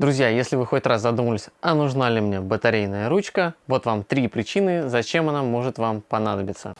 Друзья, если вы хоть раз задумались, а нужна ли мне батарейная ручка, вот вам три причины, зачем она может вам понадобиться.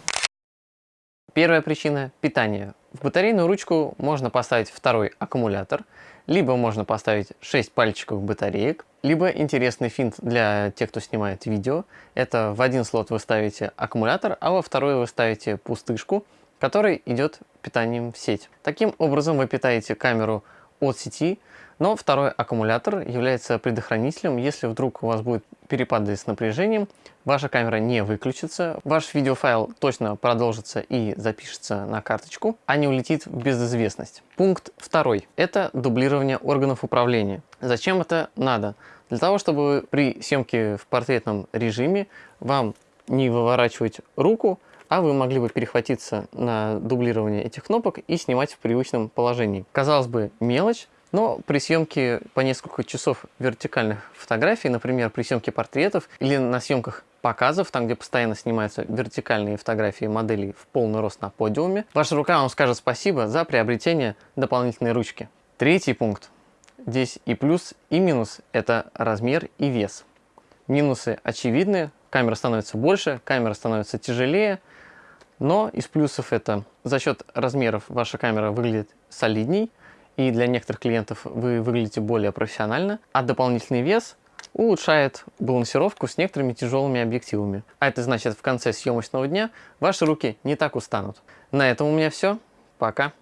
Первая причина – питание. В батарейную ручку можно поставить второй аккумулятор, либо можно поставить 6 пальчиков батареек, либо интересный финт для тех, кто снимает видео. Это в один слот вы ставите аккумулятор, а во второй вы ставите пустышку, которой идет питанием в сеть. Таким образом вы питаете камеру от сети, но второй аккумулятор является предохранителем. Если вдруг у вас будет перепады с напряжением, ваша камера не выключится, ваш видеофайл точно продолжится и запишется на карточку, а не улетит в безызвестность. Пункт второй – это дублирование органов управления. Зачем это надо? Для того, чтобы при съемке в портретном режиме вам не выворачивать руку, а вы могли бы перехватиться на дублирование этих кнопок и снимать в привычном положении. Казалось бы, мелочь, но при съемке по несколько часов вертикальных фотографий, например, при съемке портретов или на съемках показов, там где постоянно снимаются вертикальные фотографии моделей в полный рост на подиуме, ваша рука вам скажет спасибо за приобретение дополнительной ручки. Третий пункт. Здесь и плюс, и минус – это размер и вес. Минусы очевидны, камера становится больше, камера становится тяжелее, но из плюсов это за счет размеров ваша камера выглядит солидней, и для некоторых клиентов вы выглядите более профессионально, а дополнительный вес улучшает балансировку с некоторыми тяжелыми объективами. А это значит, в конце съемочного дня ваши руки не так устанут. На этом у меня все. Пока.